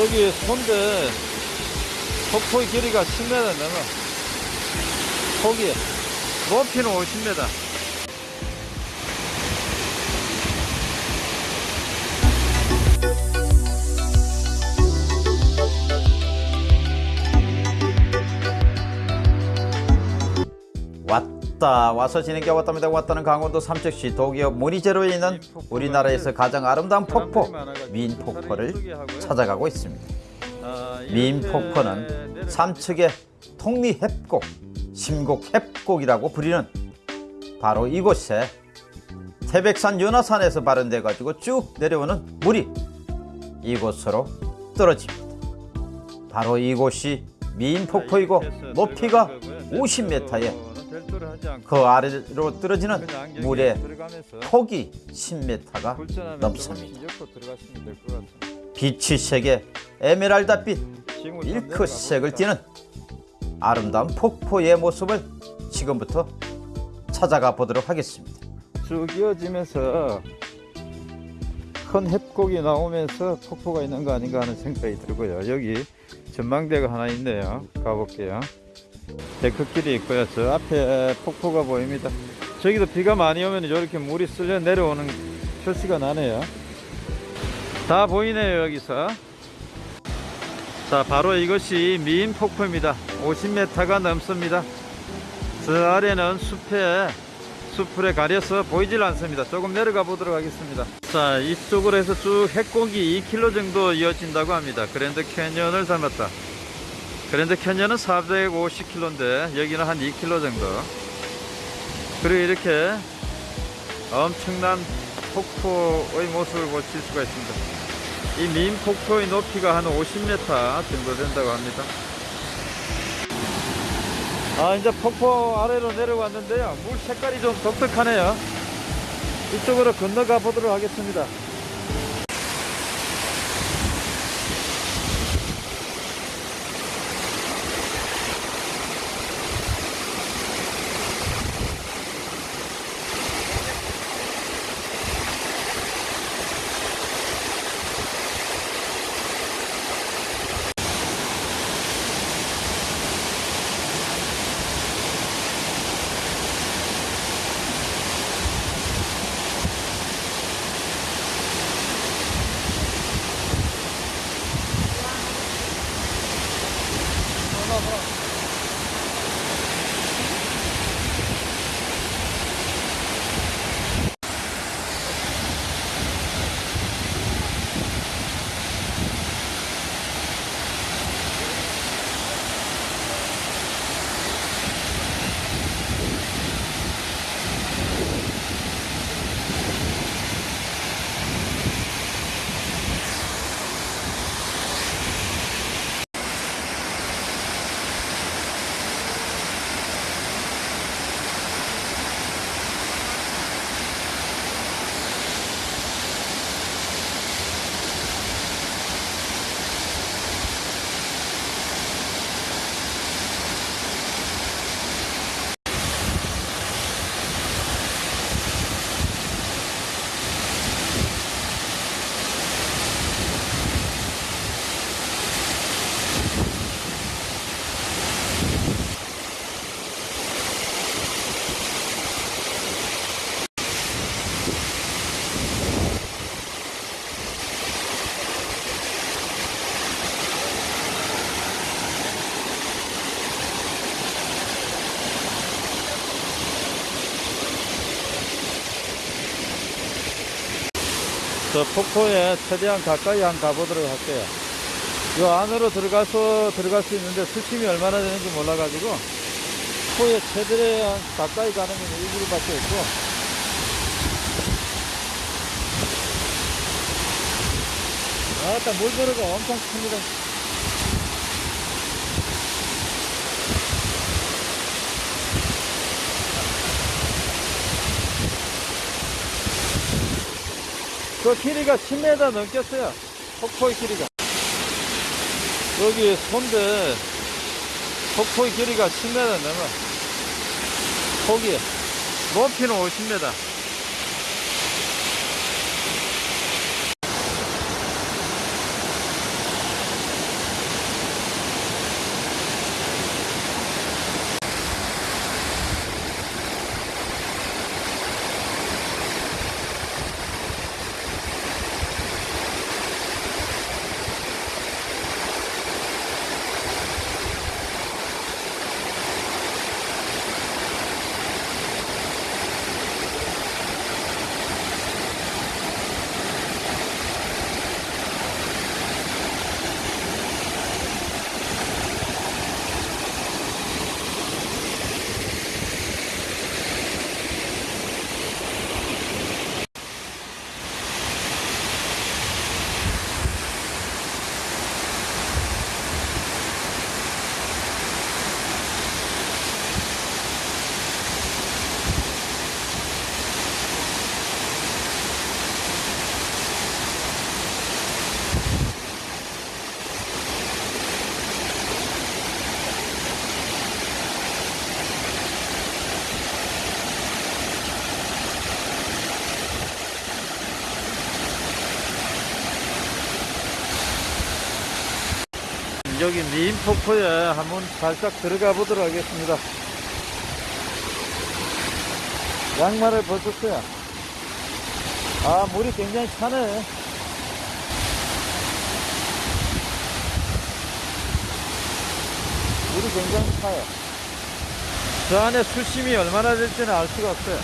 여기 손대 폭포의 길이가 10m 넘어. 폭이 높이는 50m. 왔다 와서 지내게 왔답니다. 왔다는 강원도 삼척시 도기업 모니제로에 있는 우리나라에서 가장 아름다운 폭포 민폭포를 찾아가고 있습니다. 아, 민폭포는 삼척의 통리협곡 심곡협곡이라고 부리는 바로 이곳에 태백산 연화산에서 발현돼 가지고 쭉 내려오는 물이 이곳으로 떨어집니다. 바로 이곳이 민폭포이고 높이가 50m에 그 아래로 떨어지는 물의 폭이 10m가 넘습니다. 빛이 색의 에메랄드빛 밀크색을 띠는 아름다운 폭포의 모습을 지금부터 찾아가 보도록 하겠습니다. 쭉 이어지면서 큰 협곡이 나오면서 폭포가 있는 거 아닌가 하는 생각이 들고요. 여기 전망대가 하나 있네요. 가볼게요. 데크길이 있고요. 저 앞에 폭포가 보입니다. 저기도 비가 많이 오면 이렇게 물이 쓸려 내려오는 표시가 나네요. 다 보이네요, 여기서. 자, 바로 이것이 미인 폭포입니다. 50m가 넘습니다. 저 아래는 숲에 숲풀에 가려서 보이질 않습니다. 조금 내려가 보도록 하겠습니다. 자, 이쪽으로 해서 쭉 핵곡이 2km 정도 이어진다고 합니다. 그랜드 캐년을 닮았다. 그랜드 캐년은 450km인데 여기는 한 2km 정도. 그리고 이렇게 엄청난 폭포의 모습을 보실 수가 있습니다. 이 민 폭포의 높이가 한 50m 정도 된다고 합니다. 아 이제 폭포 아래로 내려왔는데요 물 색깔이 좀 독특하네요 이쪽으로 건너가 보도록 하겠습니다 저 폭포에 최대한 가까이 한 가보도록 할게요. 이 안으로 들어가서 들어갈 수 있는데 수심이 얼마나 되는지 몰라가지고 포에 최대한 가까이 가는 건 일부러밖에 없고. 아따 물들어가 엄청 큽니다 그 길이가 10m 넘겠어요. 폭포의 길이가. 여기 손대 폭포의 길이가 10m 넘어. 폭이 높이는 50m. 여기 미인 폭포에 한번 살짝 들어가 보도록 하겠습니다. 양말을 벗었어요. 아, 물이 굉장히 차네. 물이 굉장히 차요. 저 안에 수심이 얼마나 될지는 알 수가 없어요.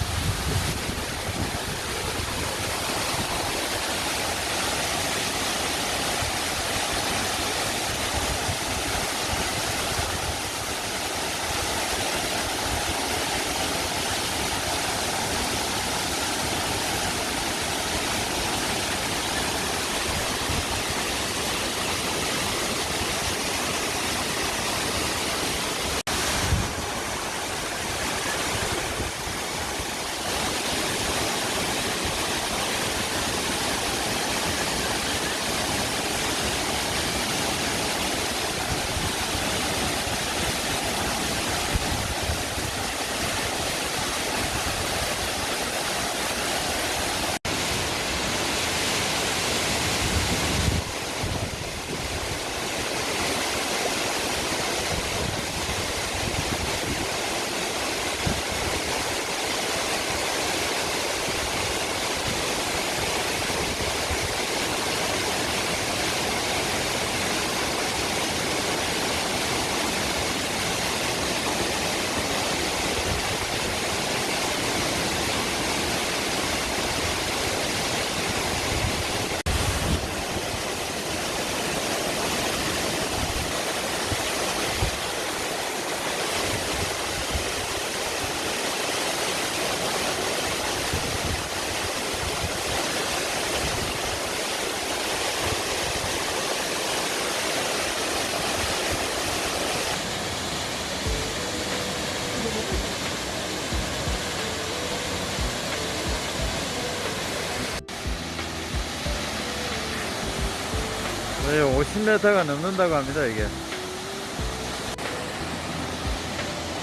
거의 50m가 넘는다고 합니다, 이게.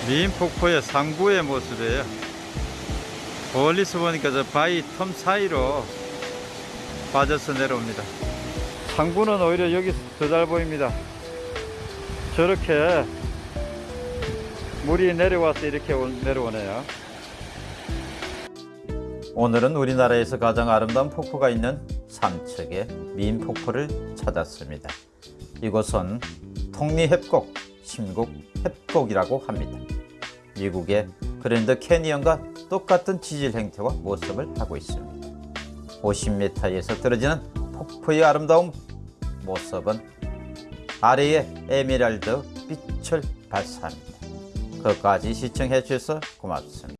미인 폭포의 상부의 모습이에요. 멀리서 보니까 저 바위 틈 사이로 빠져서 내려옵니다. 상부는 오히려 여기 더잘 보입니다. 저렇게 물이 내려와서 이렇게 올- 내려오네요. 오늘은 우리나라에서 가장 아름다운 폭포가 있는 삼척의 미인 폭포를 찾았습니다. 이곳은 톡리햅곡, 심국 햅곡이라고 합니다. 미국의 그랜드 캐니언과 똑같은 지질 행태와 모습을 하고 있습니다. 50m에서 떨어지는 폭포의 아름다운 모습은 아래에 에메랄드 빛을 발사합니다. 끝까지 시청해 주셔서 고맙습니다.